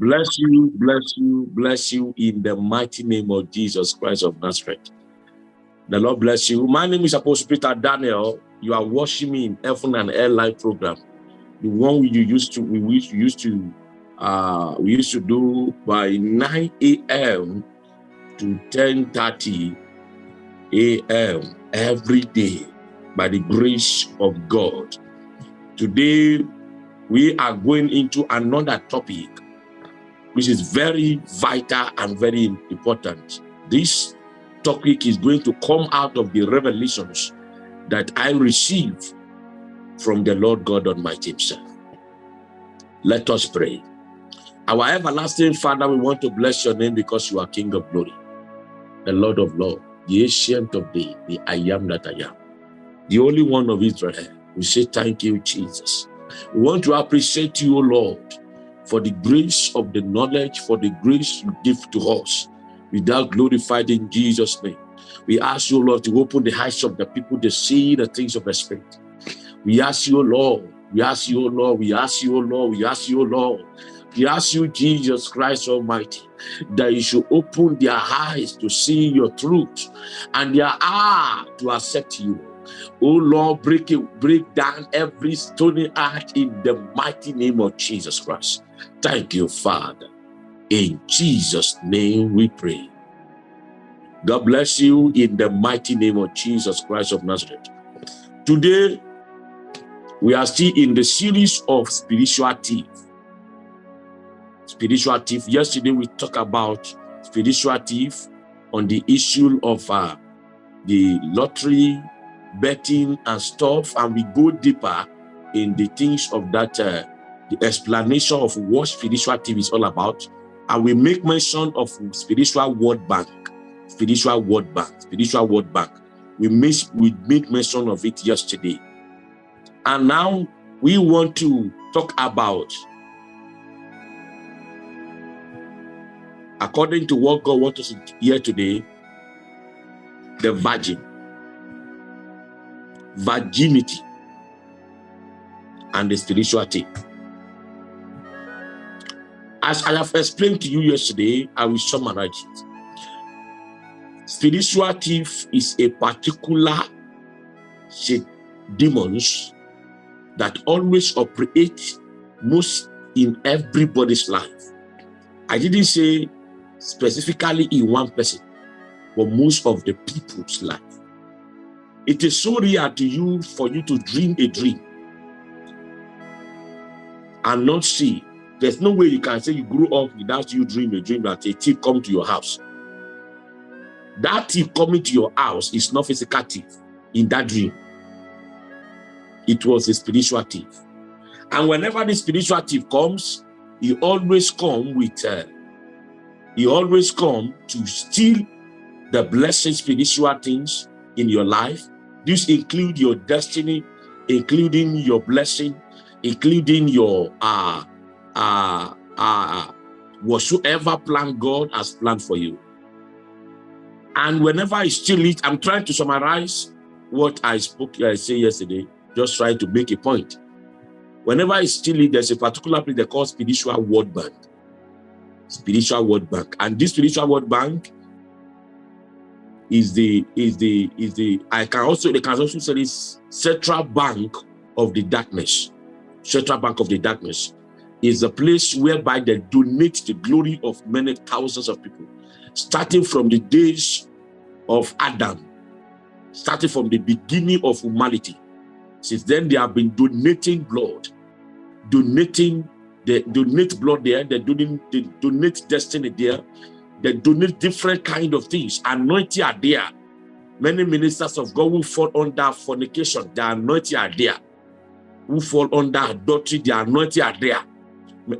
Bless you, bless you, bless you in the mighty name of Jesus Christ of Nazareth. The Lord bless you. My name is Apostle Peter Daniel. You are watching me in Heaven and Air Live program. The one we used to we used to uh we used to do by 9 a.m. to 10:30 a.m. every day by the grace of God. Today we are going into another topic which is very vital and very important. This topic is going to come out of the revelations that I receive from the Lord God Almighty himself. Let us pray. Our everlasting Father, we want to bless your name because you are King of glory, the Lord of lords, the ancient of days, the I am that I am, the only one of Israel. We say thank you, Jesus. We want to appreciate you, Lord, for the grace of the knowledge, for the grace you give to us. Without glorified in Jesus' name. We ask you, Lord, to open the eyes of the people to see the things of the Spirit. We ask you, Lord, we ask you, Lord, we ask you, Lord, we ask you, Lord. We ask you, Jesus Christ Almighty, that you should open their eyes to see your truth and their heart to accept you. Oh Lord, break it, break down every stony heart in the mighty name of Jesus Christ. Thank you, Father. In Jesus' name we pray. God bless you in the mighty name of Jesus Christ of Nazareth. Today, we are still in the series of spiritual thief. Spiritual thief. Yesterday, we talked about spiritual thief on the issue of uh, the lottery, betting, and stuff, and we go deeper in the things of that, uh, the explanation of what spiritual thief is all about, and we make mention of spiritual word bank spiritual word bank spiritual word bank. We miss we made mention of it yesterday. And now we want to talk about according to what god wants us to hear today the virgin virginity and the spirituality as I have explained to you yesterday, I will summarize it. Spiritual thief is a particular demons that always operate most in everybody's life. I didn't say specifically in one person, but most of the people's life. It is so real to you for you to dream a dream and not see there's no way you can say you grew up without you dream a dream that a thief come to your house. That thief coming to your house is not physical thief in that dream. It was a spiritual thief. And whenever the spiritual thief comes, he always come with, uh, he always come to steal the blessed spiritual things in your life. This include your destiny, including your blessing, including your uh, uh, uh, whatsoever plan God has planned for you. And whenever I still it, I'm trying to summarize what I spoke, I say yesterday, just trying to make a point. Whenever I still it, there's a particular place they call spiritual word bank. Spiritual word bank. And this spiritual word bank is the is the is the I can also they can also say this central bank of the darkness. Central bank of the darkness is a place whereby they donate the glory of many thousands of people, starting from the days of Adam, starting from the beginning of humanity. Since then, they have been donating blood, donating, they donate blood there, they donate, they donate destiny there, they donate different kind of things. Anointing are there. Many ministers of God will fall under fornication, the anointing are there. Who fall under adultery, the anointing are there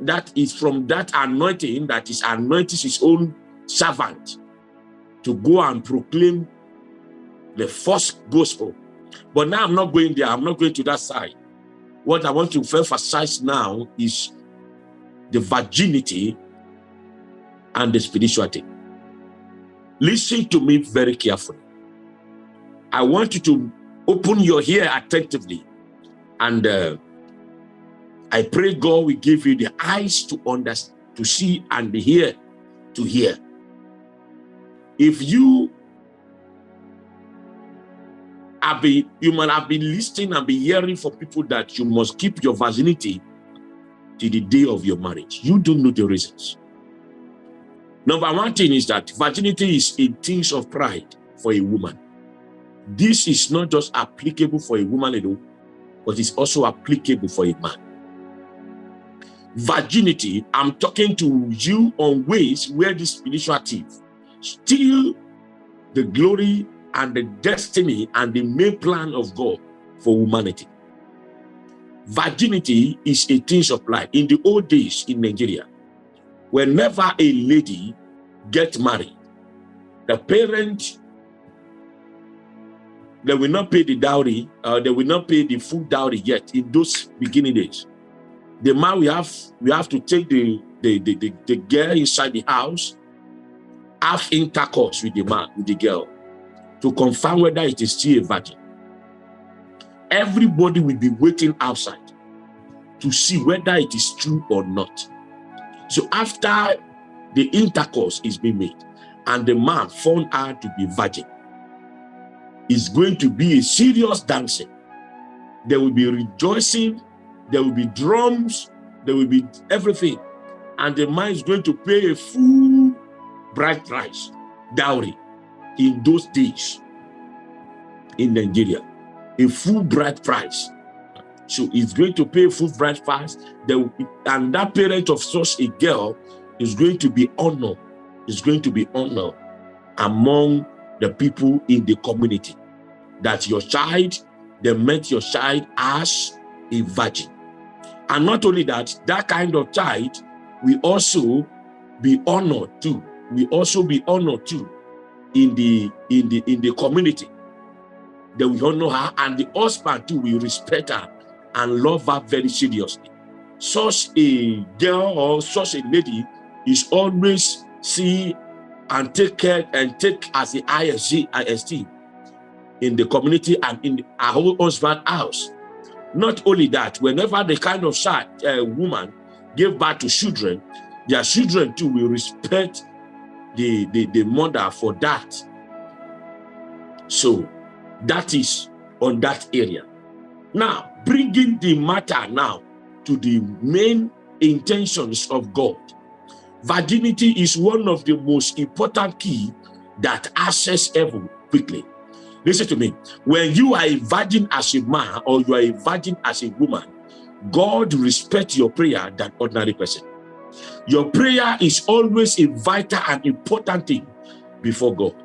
that is from that anointing that is anointing his own servant to go and proclaim the first gospel. But now I'm not going there. I'm not going to that side. What I want to emphasize now is the virginity and the spirituality. Listen to me very carefully. I want you to open your ear attentively and uh, I pray God will give you the eyes to understand, to see and the ear to hear. If you have been, you might have been listening and be hearing from people that you must keep your virginity to the day of your marriage. You don't know the reasons. Number one thing is that virginity is a thing of pride for a woman. This is not just applicable for a woman alone, but it's also applicable for a man. Virginity, I'm talking to you on ways where this spiritual thief steal the glory and the destiny and the main plan of God for humanity. Virginity is a thing of pride. In the old days in Nigeria, whenever a lady gets married, the parent they will not pay the dowry, uh, they will not pay the full dowry yet in those beginning days. The man we have we have to take the the, the, the, the girl inside the house, have intercourse with the man, with the girl, to confirm whether it is still a virgin. Everybody will be waiting outside to see whether it is true or not. So after the intercourse is being made and the man found out to be virgin, is going to be a serious dancing. There will be rejoicing, there will be drums, there will be everything. And the man is going to pay a full bride price, dowry, in those days in Nigeria. A full bride price. So he's going to pay full price, and that parent of such a girl is going to be honored, is going to be honored among the people in the community that your child, they met your child as a virgin. And not only that, that kind of child will also be honored too. We also be honored too in the in the in the community. They will honor her, and the husband too will respect her and love her very seriously. Such a girl or such a lady is always see and take care and take as the ISG, IST in the community and in our whole husband house. Not only that, whenever the kind of child, uh, woman gave birth to children, their children too will respect the, the, the mother for that. So that is on that area. Now, bringing the matter now to the main intentions of God. Virginity is one of the most important key that access heaven quickly. Listen to me. When you are a virgin as a man or you are a virgin as a woman, God respects your prayer than ordinary person. Your prayer is always a vital and important thing before God.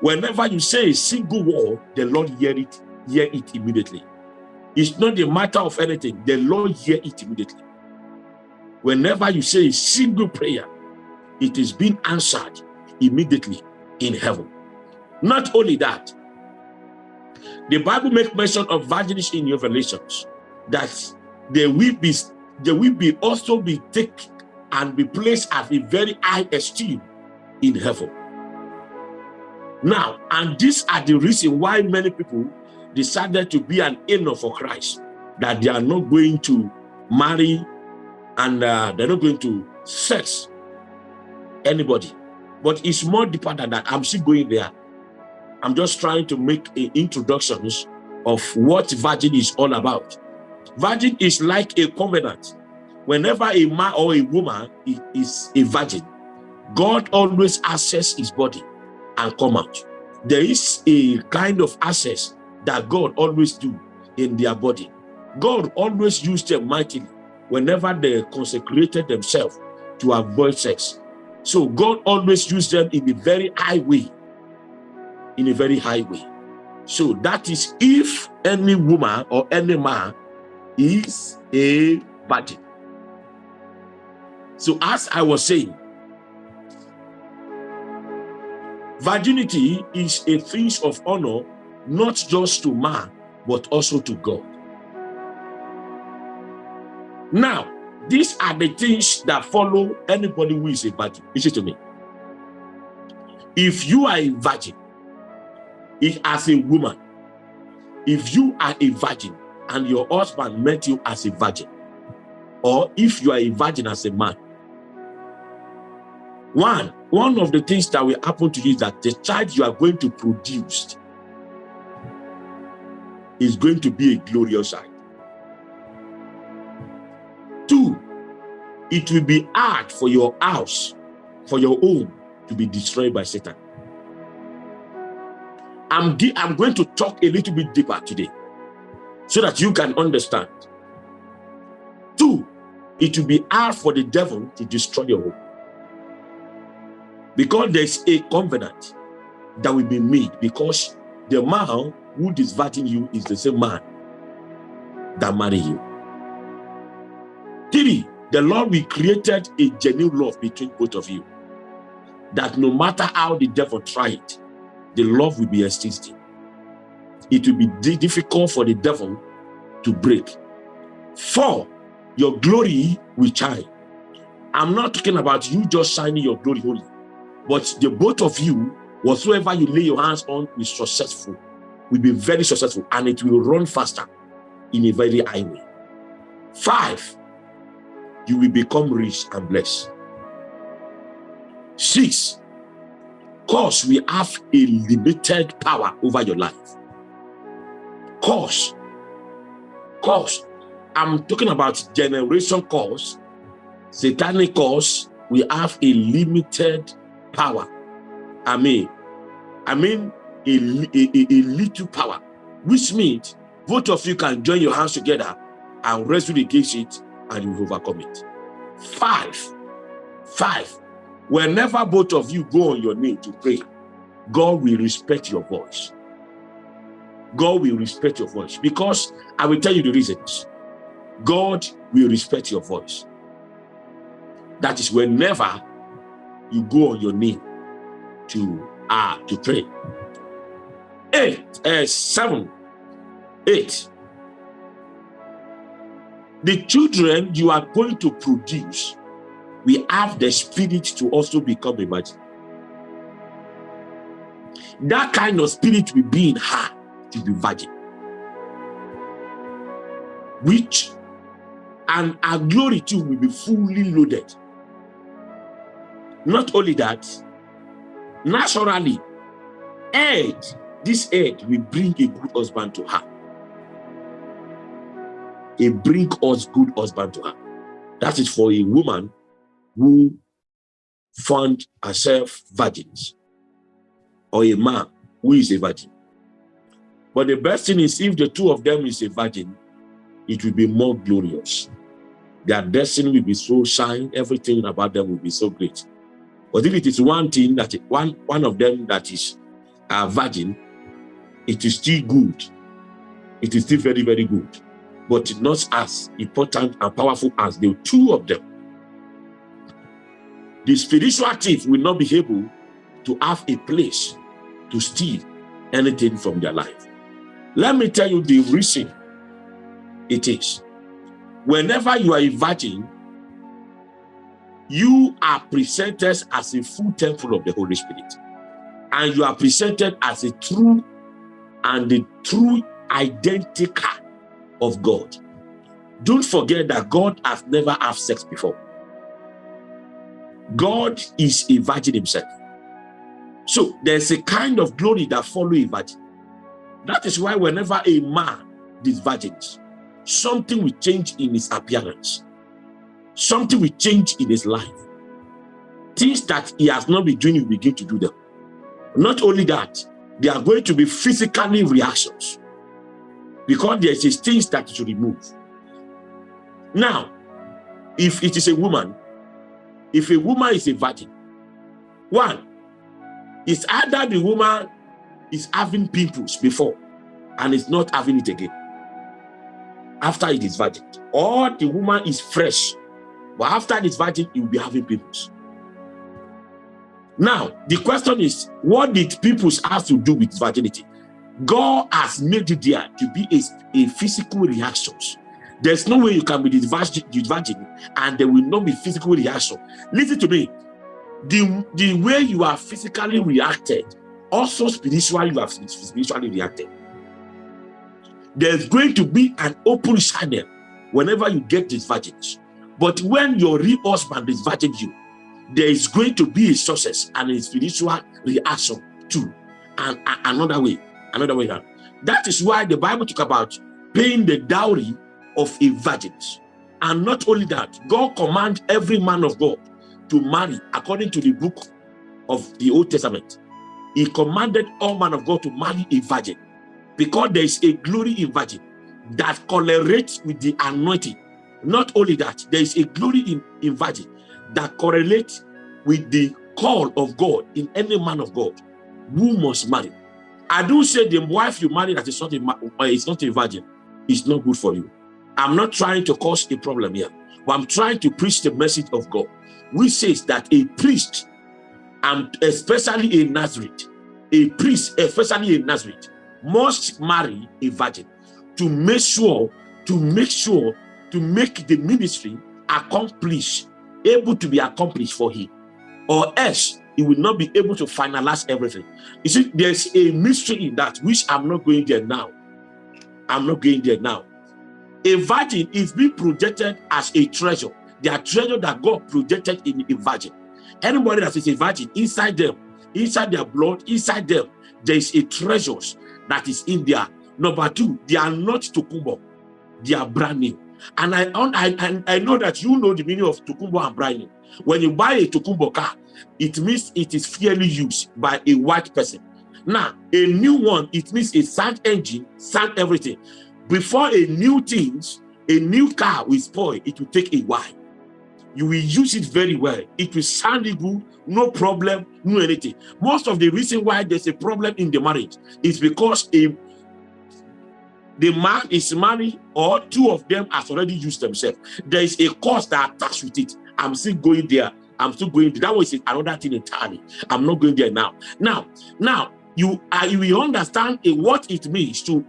Whenever you say a single word, the Lord hear it, hear it immediately. It's not a matter of anything. The Lord hear it immediately. Whenever you say a single prayer, it is being answered immediately in heaven. Not only that, the Bible makes mention of virgins in Revelations that they will be they will be also be taken and be placed at a very high esteem in heaven. Now, and these are the reason why many people decided to be an inner for Christ, that they are not going to marry and uh, they're not going to sex anybody. But it's more deeper than that. I'm still going there. I'm just trying to make introductions of what virgin is all about. Virgin is like a covenant. Whenever a man or a woman is a virgin, God always access his body and come out. There is a kind of access that God always do in their body. God always used them mightily whenever they consecrated themselves to avoid sex. So God always used them in a very high way in a very high way. So that is if any woman or any man is a virgin. So as I was saying, virginity is a thing of honor, not just to man, but also to God. Now, these are the things that follow anybody who is a virgin. Listen to me. If you are a virgin, if as a woman, if you are a virgin and your husband met you as a virgin, or if you are a virgin as a man, One, one of the things that will happen to you is that the child you are going to produce is going to be a glorious child. Two, it will be hard for your house, for your home to be destroyed by Satan. I'm, I'm going to talk a little bit deeper today so that you can understand. Two, it will be hard for the devil to destroy your home. Because there's a covenant that will be made because the man who is virgin you is the same man that marry you. Three, the Lord we created a genuine love between both of you. That no matter how the devil it, the love will be existing. It will be difficult for the devil to break. Four, your glory will shine. I'm not talking about you just shining your glory only, but the both of you, whatsoever you lay your hands on, is successful, will be very successful, and it will run faster in a very high way. Five, you will become rich and blessed. Six, cause we have a limited power over your life. Cause, cause, I'm talking about generation cause, satanic cause, we have a limited power. I mean, I mean a, a, a little power, which means both of you can join your hands together and wrestle against it and you overcome it. Five, five, whenever both of you go on your knee to pray, God will respect your voice. God will respect your voice because I will tell you the reasons. God will respect your voice. That is whenever you go on your knee to uh, to pray. Eight, uh, seven, eight. The children you are going to produce, we have the spirit to also become a virgin. That kind of spirit will be in her to be virgin. Which and our glory too will be fully loaded. Not only that, naturally, Ed, this Ed will bring a good husband to her. A bring us good husband to her. That is for a woman who found herself virgins or a man who is a virgin. But the best thing is if the two of them is a virgin, it will be more glorious. Their destiny will be so shine, everything about them will be so great. But if it is one thing that one one of them that is a virgin, it is still good. It is still very, very good, but not as important and powerful as the two of them. The spiritual thief will not be able to have a place to steal anything from their life. Let me tell you the reason it is. Whenever you are a virgin, you are presented as a full temple of the Holy Spirit. And you are presented as a true and the true identical of God. Don't forget that God has never had sex before. God is a virgin himself. So there's a kind of glory that follow a virgin. That is why whenever a man is virgin, something will change in his appearance. Something will change in his life. Things that he has not been doing, will begin to do them. Not only that, there are going to be physically reactions because there is things that to remove. Now, if it is a woman, if a woman is a virgin, one, it's either the woman is having pimples before and is not having it again after it is virgin, or the woman is fresh, but after it is virgin, it will be having pimples. Now, the question is, what did pimples have to do with virginity? God has made it there to be a, a physical reactions. There's no way you can be the virgin and there will not be physical reaction. Listen to me. The, the way you are physically reacted, also spiritually you have spiritually reacted. There's going to be an open channel whenever you get these virgin. But when your real husband is virgin you, there is going to be a success and a spiritual reaction too. And, and another way, another way around. That is why the Bible talk about paying the dowry of a virgin. And not only that, God command every man of God to marry according to the book of the Old Testament. He commanded all man of God to marry a virgin because there is a glory in virgin that correlates with the anointing. Not only that, there is a glory in, in virgin that correlates with the call of God in any man of God who must marry. I do say the wife you marry that is not a, uh, is not a virgin is not good for you. I'm not trying to cause a problem here, but I'm trying to preach the message of God, which says that a priest, and especially a Nazareth, a priest, especially a Nazareth, must marry a virgin to make sure, to make sure, to make the ministry accomplished, able to be accomplished for him. Or else he will not be able to finalize everything. You see, there's a mystery in that, which I'm not going there now. I'm not going there now. A virgin is being projected as a treasure. Are treasure that God projected in a virgin. Anybody that is a virgin, inside them, inside their blood, inside them, there is a treasures that is in there. Number two, they are not tokumbo. They are brand new. And I, I, I know that you know the meaning of tokumbo and brand new. When you buy a tokumbo car, it means it is fairly used by a white person. Now, a new one, it means a sound engine, sound everything. Before a new things, a new car will spoil, it will take a while. You will use it very well. It will sound good, no problem, no anything. Most of the reason why there's a problem in the marriage is because a the man is married or two of them has already used themselves. There is a cost that attached with it. I'm still going there. I'm still going. That was another thing entirely. I'm not going there now. Now, now you uh, you will understand what it means to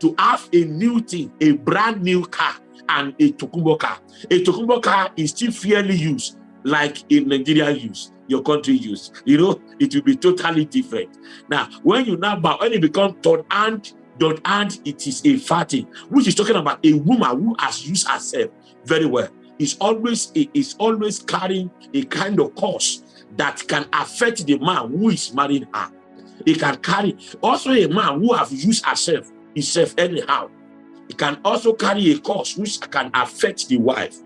to have a new thing, a brand new car and a Tokumbo car. A Tokumbo car is still fairly used, like in Nigeria use, your country use. You know, it will be totally different. Now, when you now buy, when it becomes third hand, third hand, it is a fatty, which is talking about a woman who has used herself very well. Is always is always carrying a kind of cost that can affect the man who is marrying her. He can carry also a man who have used herself himself anyhow. He can also carry a cause which can affect the wife,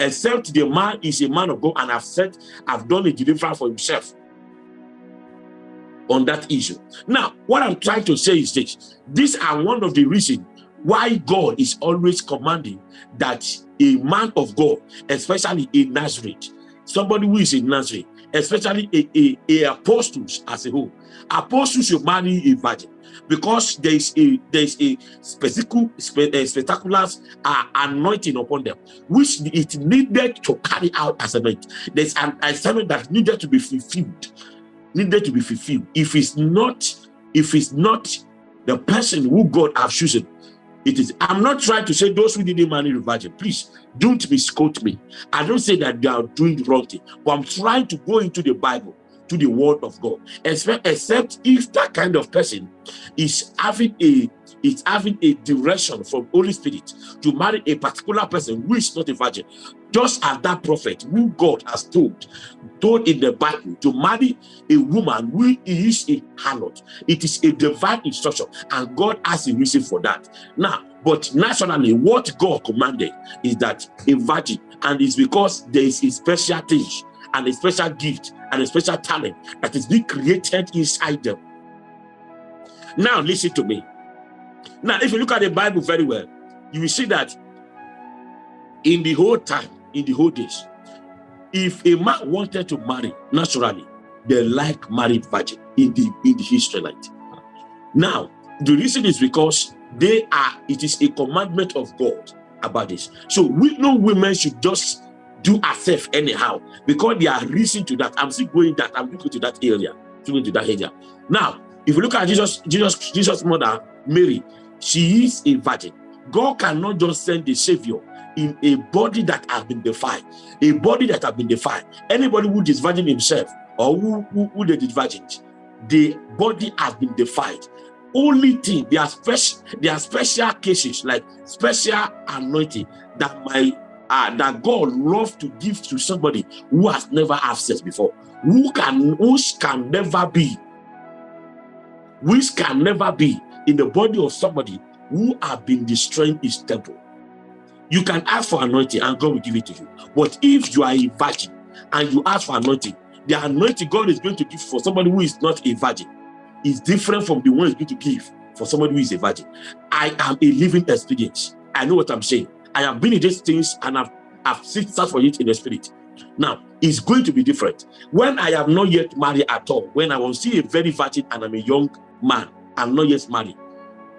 except the man is a man of God and have said, I've done a deliverance for himself on that issue. Now, what I'm trying to say is this. These are one of the reasons why God is always commanding that a man of God, especially a Nazareth, somebody who is a Nazareth, especially a, a, a apostles as a whole, apostles should marry a virgin because there is a there is a specific spe, uh, spectacular uh, anointing upon them which it needed to carry out as a night there's an assignment that needed to be fulfilled needed to be fulfilled. If it's not if it's not the person who god has chosen it is i'm not trying to say those who didn't marry the virgin please don't misquote me. I don't say that they are doing the wrong thing but i'm trying to go into the bible to the word of God, except, except if that kind of person is having a is having a direction from Holy Spirit to marry a particular person who is not a virgin, just as that prophet who God has told, told in the Bible to marry a woman who is a harlot. It is a divine instruction, and God has a reason for that. Now, but naturally, what God commanded is that a virgin, and it's because there is a special thing and a special gift and a special talent that is being created inside them. Now, listen to me. Now, if you look at the Bible very well, you will see that in the whole time, in the whole days, if a man wanted to marry naturally, they like married virgin in the in the Israelite. Now, the reason is because they are, it is a commandment of God about this. So we know women should just do herself anyhow because they are reason to that. I'm still going that. I'm looking to that area, going to that area. Now, if you look at Jesus, Jesus, Jesus' mother, Mary, she is a virgin. God cannot just send the Savior in a body that has been defiled, a body that has been defiled. Anybody who is virgin himself or who, who, who they did virgins, the body has been defiled. Only thing, there are special, there are special cases like special anointing that might uh, that God loves to give to somebody who has never had sex before, who can, which can never be, which can never be in the body of somebody who have been destroying his temple. You can ask for anointing and God will give it to you. But if you are a virgin and you ask for anointing, the anointing God is going to give for somebody who is not a virgin is different from the one he's going to give for somebody who is a virgin. I am a living experience. I know what I'm saying. I have been in these things and I've, I've seen for it in the spirit. Now, it's going to be different. When I am not yet married at all, when I will see a very virgin and I'm a young man, I'm not yet married,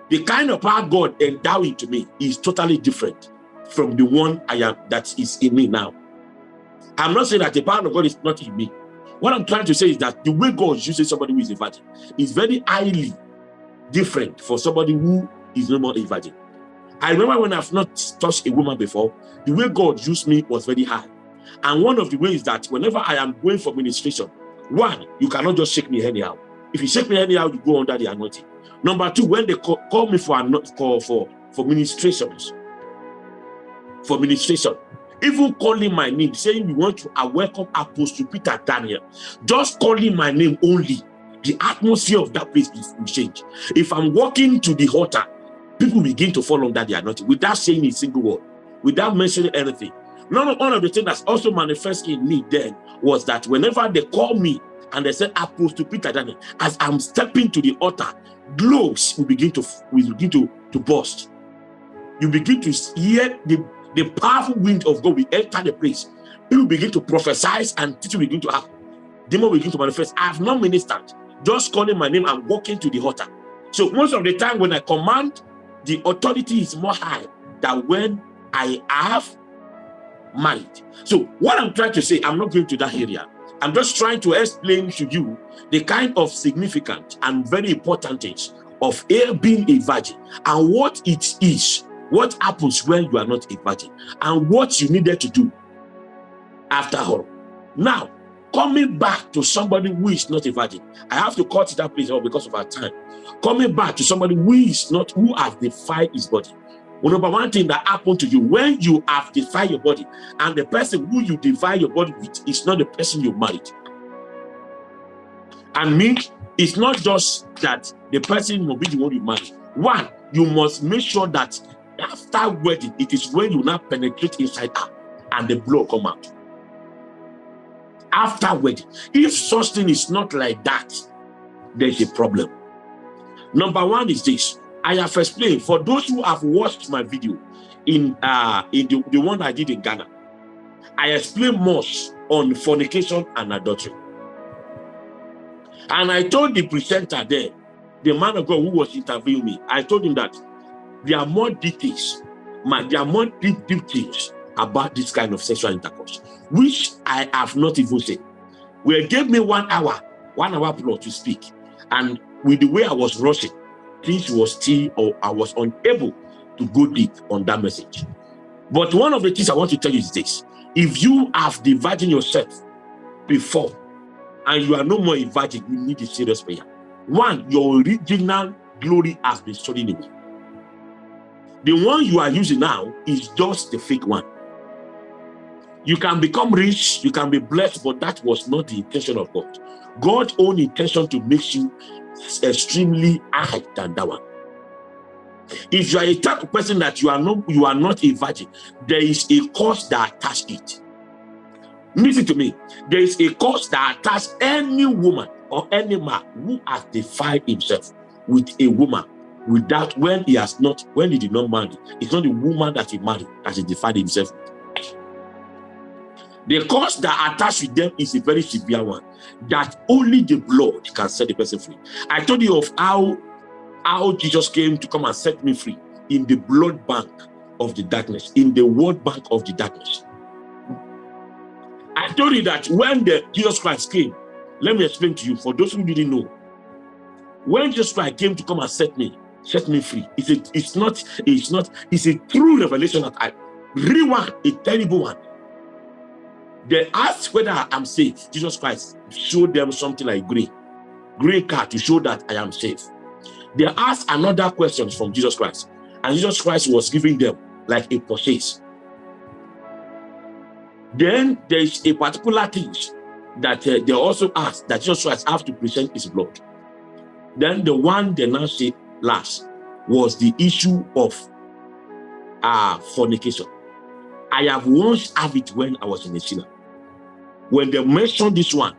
the kind of power God endowing to me is totally different from the one I am that is in me now. I'm not saying that the power of God is not in me. What I'm trying to say is that the way God uses somebody who is a virgin is very highly different for somebody who is no more a virgin. I remember when I've not touched a woman before, the way God used me was very high. And one of the ways that whenever I am going for ministration, one, you cannot just shake me anyhow. If you shake me anyhow, you go under the anointing. Number two, when they call, call me for, for, for, for ministrations, for ministration, even calling my name, saying we want to welcome Apostle Peter Daniel, just calling my name only, the atmosphere of that place will change. If I'm walking to the altar, people begin to fall under the anointing without saying a single word, without mentioning anything. None of, one of the things that's also manifest in me then was that whenever they call me and they said Apostle Peter Daniel, as I'm stepping to the altar, globes will begin to will begin to, to burst. You begin to hear the the powerful wind of God will enter the place. People begin to prophesy and teaching begin to happen. Demon begin to manifest. I have not ministered. Just calling my name and walking to the altar. So most of the time when I command, the authority is more high than when I have mind. So what I'm trying to say, I'm not going to that area. I'm just trying to explain to you the kind of significant and very important things of being a virgin and what it is what happens when you are not a virgin and what you needed to do after all. Now, coming back to somebody who is not a virgin, I have to cut that place off because of our time. Coming back to somebody who is not, who has defied his body. Well, number one thing that happened to you when you have defied your body and the person who you divide your body with is not the person you married. And me, it's not just that the person will be the one you marry. One, you must make sure that after wedding, it is when you now penetrate inside her and the blood come out. After wedding, if such thing is not like that, there's a problem. Number one is this. I have explained for those who have watched my video in uh in the, the one I did in Ghana. I explain much on fornication and adultery. And I told the presenter there, the man of God who was interviewing me, I told him that there are more details, man, there are more deep details about this kind of sexual intercourse, which I have not even said. Well, gave me one hour, one hour plus to speak. And with the way I was rushing, things was still, or I was unable to go deep on that message. But one of the things I want to tell you is this. If you have divided yourself before and you are no more a virgin, you need a serious prayer. One, your original glory has been stolen away. The one you are using now is just the fake one. You can become rich, you can be blessed, but that was not the intention of God. God's own intention to make you extremely high than that one. If you are a type of person that you are not you are not a virgin, there is a cost that attached it. Listen to me. There is a cost that attached any woman or any man who has defied himself with a woman without when he has not when he did not marry it's not the woman that he married that he defined himself with the cost that attached with them is a very severe one that only the blood can set the person free i told you of how how jesus came to come and set me free in the blood bank of the darkness in the word bank of the darkness i told you that when the jesus christ came let me explain to you for those who didn't know when jesus christ came to come and set me set me free. It's a, it's not, it's not, it's a true revelation that I real one, a terrible one. They asked whether I'm safe. Jesus Christ showed them something like green, green card to show that I am safe. They asked another question from Jesus Christ, and Jesus Christ was giving them like a purchase. Then there's a particular thing that uh, they also asked that Jesus Christ have to present his blood. Then the one they now say last was the issue of uh, fornication. I have once had it when I was in the sinner. When they mentioned this one,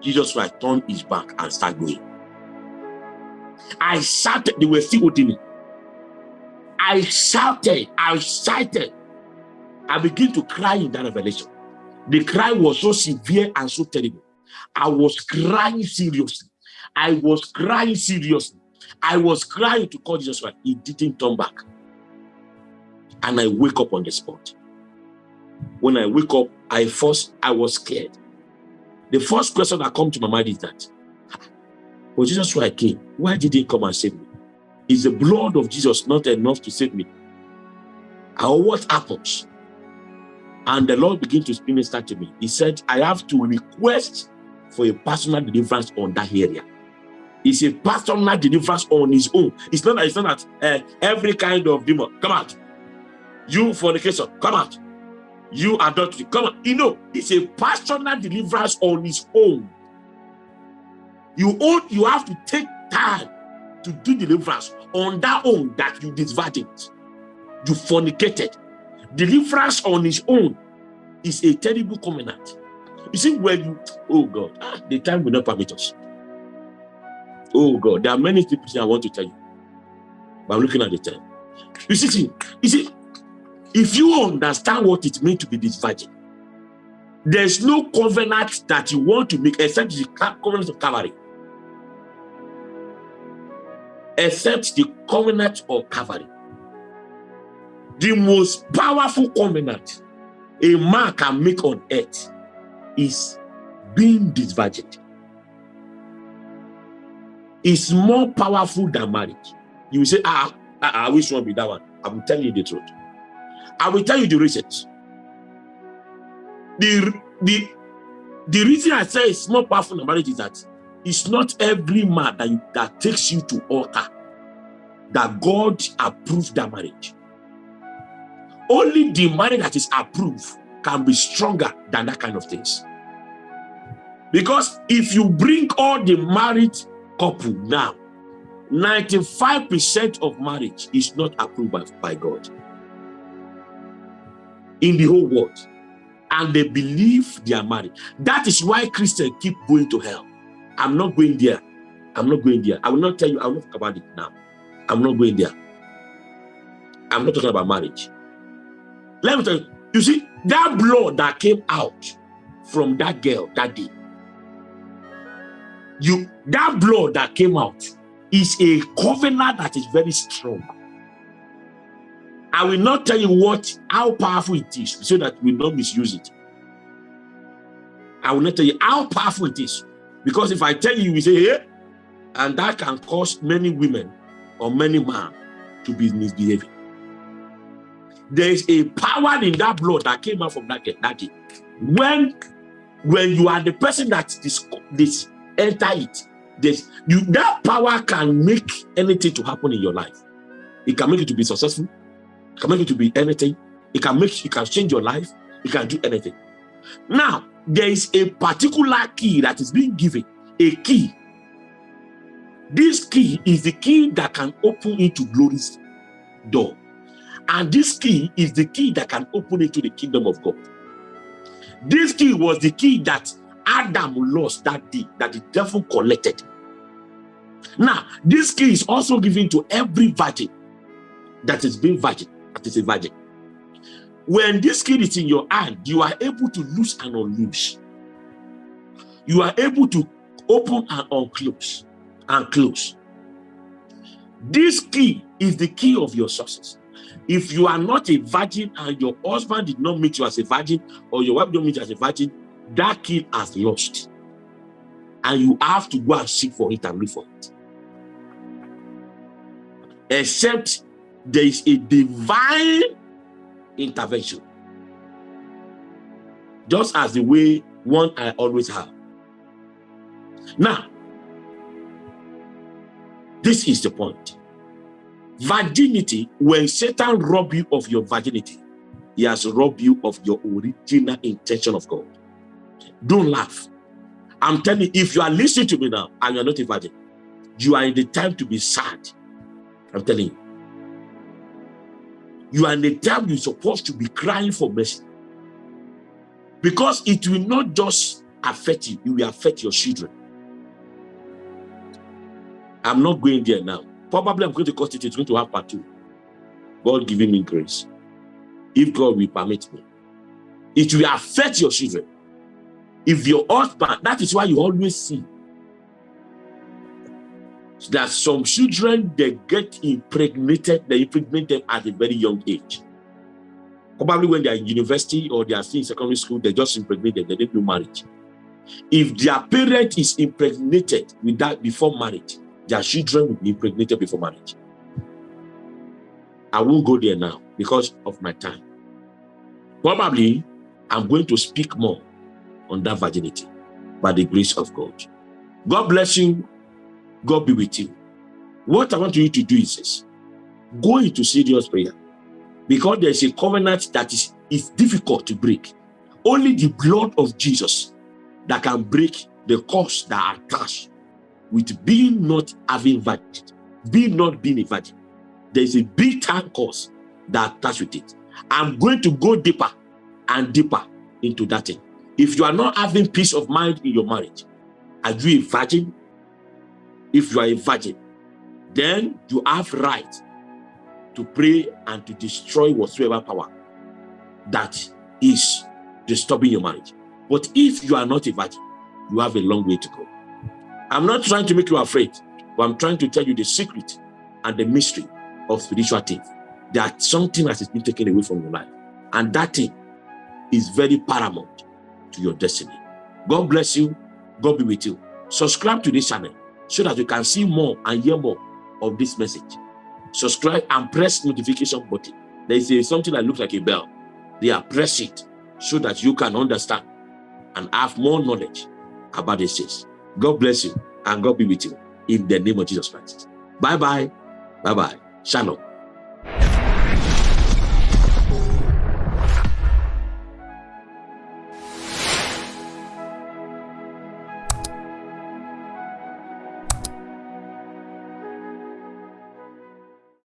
Jesus Christ turned his back and started going. I shouted, they were still holding me. I shouted, I shouted. I began to cry in that revelation. The cry was so severe and so terrible. I was crying seriously. I was crying seriously. I was crying to call Jesus Christ. He didn't turn back. And I wake up on the spot. When I wake up, I first I was scared. The first question that come to my mind is that, well, Jesus why I came. Why did he come and save me? Is the blood of Jesus not enough to save me? Or what happens? And the Lord began to minister to me. He said, I have to request for a personal deliverance on that area. It's a personal deliverance on his own. It's not, it's not that uh, every kind of demon, come out. You fornication, come out. You are adultery, come out. You know, it's a personal deliverance on his own. You own, you have to take time to do deliverance on that own that you disvirgined, you fornicated. Deliverance on his own is a terrible covenant. You see, when you, oh God, ah, the time will not permit us. Oh God, there are many things I want to tell you, but I'm looking at the time. You see, you see, if you understand what it means to be this virgin, there's no covenant that you want to make except the covenant of Calvary. Except the covenant of Calvary. The most powerful covenant a man can make on earth is being disvirgined It's more powerful than marriage. You say, ah, ah, ah wish one be that one. I'm telling you the truth. I will tell you the reasons. The, the, the reason I say it's more powerful than marriage is that it's not every man that, that takes you to altar that God approved that marriage. Only the marriage that is approved can be stronger than that kind of things. Because if you bring all the married couple now, 95% of marriage is not approved by, by God in the whole world. And they believe they are married. That is why Christians keep going to hell. I'm not going there. I'm not going there. I will not tell you, I will not talk about it now. I'm not going there. I'm not talking about marriage. Let me tell you, you see, that blood that came out from that girl that day, you that blood that came out is a covenant that is very strong. I will not tell you what how powerful it is so that we don't misuse it. I will not tell you how powerful it is. Because if I tell you, we say, hey, and that can cause many women or many men to be misbehaving. There is a power in that blood that came out from that, that day. When, when you are the person that this, this enter it. This, you, that power can make anything to happen in your life. It can make you to be successful. It can make you to be anything. It can make, it can change your life. It can do anything. Now, there is a particular key that is being given, a key. This key is the key that can open into glory's door. And this key is the key that can open into the kingdom of God. This key was the key that Adam lost that day that the devil collected. Now, this key is also given to every virgin that is being virgin, that is a virgin. When this key is in your hand, you are able to loose and unloose. You are able to open and unclose and close. This key is the key of your success. If you are not a virgin and your husband did not meet you as a virgin or your wife don't meet you as a virgin, that key has lost. And you have to go and seek for it and look for it. Except there is a divine intervention. Just as the way one I always have. Now, this is the point. Virginity, when Satan rob you of your virginity, he has robbed you of your original intention of God. Don't laugh. I'm telling you, if you are listening to me now and you're not a virgin, you are in the time to be sad. I'm telling you. You are in the time you're supposed to be crying for mercy. Because it will not just affect you, it will affect your children. I'm not going there now. Probably I'm going to cut it, it's going to have part two. God giving me grace. If God will permit me. It will affect your children. If your husband, that is why you always see that some children they get impregnated, they impregnate them at a very young age. Probably when they are in university or they are still in secondary school, they just impregnated, they didn't do marriage. If their parent is impregnated with that before marriage, their children will be impregnated before marriage. I won't go there now because of my time. Probably I'm going to speak more on that virginity by the grace of God. God bless you. God be with you. What I want you to do is this. Go into serious prayer. Because there's a covenant that is, is difficult to break. Only the blood of Jesus that can break the curse that are attached with being not having virgin, being not being a virgin. There's a big time curse that attached with it. I'm going to go deeper and deeper into that thing. If you are not having peace of mind in your marriage, are you a virgin? If you are a virgin, then you have right to pray and to destroy whatsoever power that is disturbing your marriage. But if you are not a virgin, you have a long way to go. I'm not trying to make you afraid, but I'm trying to tell you the secret and the mystery of spiritual things. That something has been taken away from your life. And that thing is very paramount to your destiny. God bless you. God be with you. Subscribe to this channel so that you can see more and hear more of this message. Subscribe and press notification button. There is a, something that looks like a bell. They are press it so that you can understand and have more knowledge about this things. God bless you and God be with you in the name of Jesus Christ. Bye-bye. Bye-bye. Shalom.